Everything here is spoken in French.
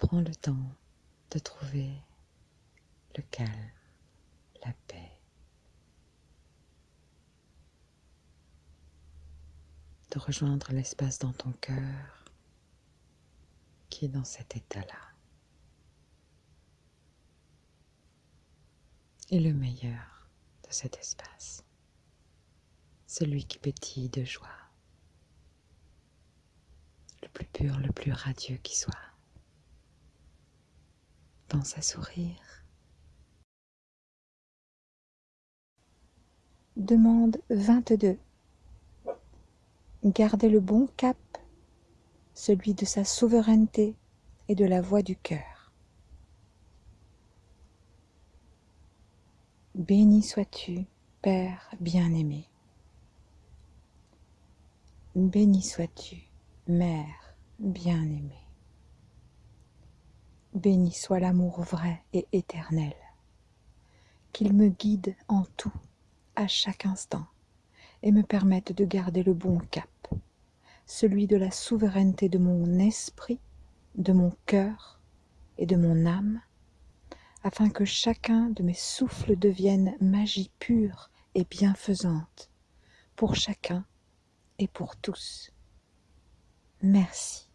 Prends le temps de trouver le calme, la paix, de rejoindre l'espace dans ton cœur qui est dans cet état-là. Et le meilleur de cet espace, celui qui pétille de joie, le plus pur, le plus radieux qui soit. Pense à sourire. Demande 22. Gardez le bon cap, celui de sa souveraineté et de la voix du cœur. Béni sois-tu, Père bien-aimé. Béni sois-tu, Mère bien-aimée. Béni soit l'amour vrai et éternel, qu'il me guide en tout, à chaque instant, et me permette de garder le bon cap, celui de la souveraineté de mon esprit, de mon cœur et de mon âme, afin que chacun de mes souffles devienne magie pure et bienfaisante, pour chacun et pour tous. Merci.